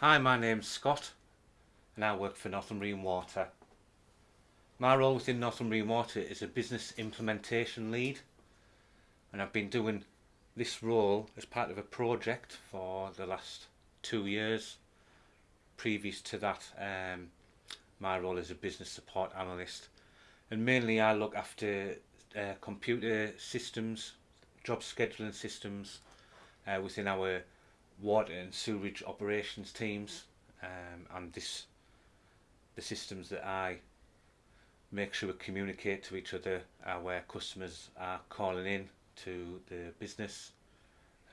Hi, my name's Scott and I work for Northumbrian Water. My role within Northumbrian Water is a business implementation lead and I've been doing this role as part of a project for the last two years. Previous to that, um, my role is a business support analyst and mainly I look after uh, computer systems, job scheduling systems uh, within our water and sewage operations teams um, and this the systems that I make sure we communicate to each other uh, where customers are calling in to the business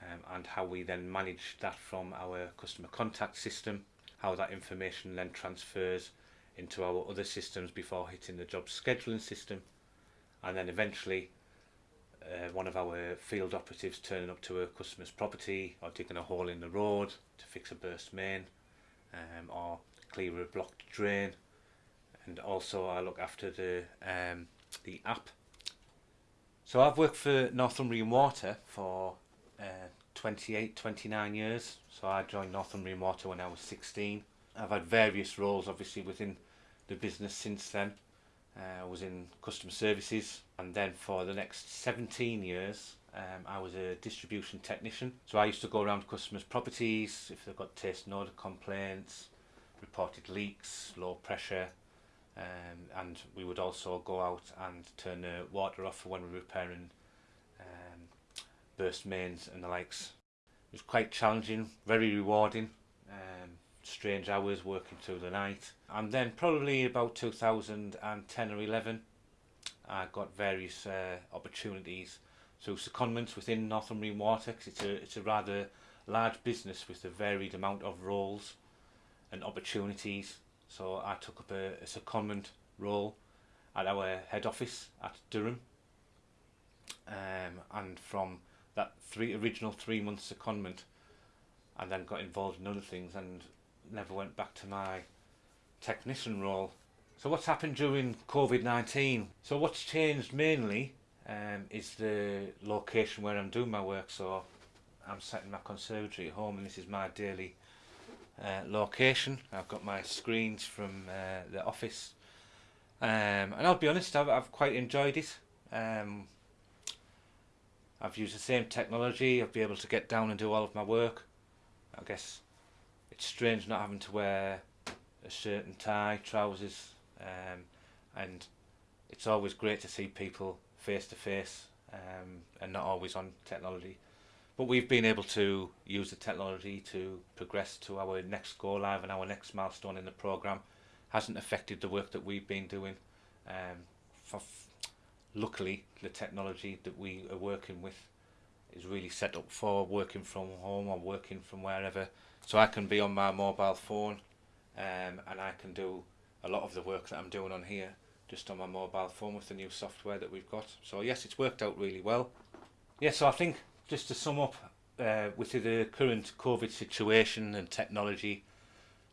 um, and how we then manage that from our customer contact system how that information then transfers into our other systems before hitting the job scheduling system and then eventually uh, one of our field operatives turning up to a customer's property or digging a hole in the road to fix a burst main um, or clear a blocked drain. And also I look after the um, the app. So I've worked for Northumbrian Water for uh, 28 29 years. So I joined Northumbrian Water when I was 16 I've had various roles obviously within the business since then I was in customer services and then for the next 17 years um, I was a distribution technician. So I used to go around customers properties if they've got taste and odour complaints reported leaks low pressure um, and we would also go out and turn the water off when we were repairing um, burst mains and the likes. It was quite challenging very rewarding um, strange hours working through the night. And then probably about 2010 or 11 I got various uh, opportunities through secondments within Northumbrian Water because it's a, it's a rather large business with a varied amount of roles and opportunities. So I took up a, a secondment role at our head office at Durham. Um, and from that three original three month secondment I then got involved in other things and never went back to my technician role. So what's happened during COVID-19? So what's changed mainly um, is the location where I'm doing my work. So I'm sat in my conservatory at home and this is my daily uh, location. I've got my screens from uh, the office um, and I'll be honest, I've, I've quite enjoyed it. Um, I've used the same technology, I've been able to get down and do all of my work. I guess it's strange not having to wear a shirt and tie, trousers, um, and it's always great to see people face to face um, and not always on technology. But we've been able to use the technology to progress to our next go live and our next milestone in the program. Hasn't affected the work that we've been doing. Um, luckily, the technology that we are working with is really set up for working from home or working from wherever. So I can be on my mobile phone um, and I can do a lot of the work that I'm doing on here just on my mobile phone with the new software that we've got. So yes it's worked out really well. Yeah so I think just to sum up uh, with the current COVID situation and technology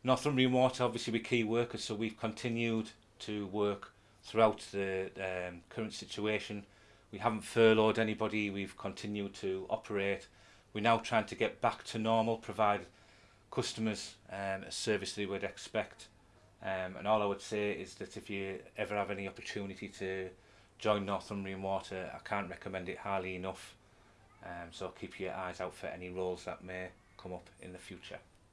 Northumbrian Water obviously we key workers so we've continued to work throughout the um, current situation we haven't furloughed anybody. We've continued to operate. We're now trying to get back to normal provide customers um, a service they would expect. Um, and all I would say is that if you ever have any opportunity to join Northumbrian Water I can't recommend it highly enough. Um, so keep your eyes out for any roles that may come up in the future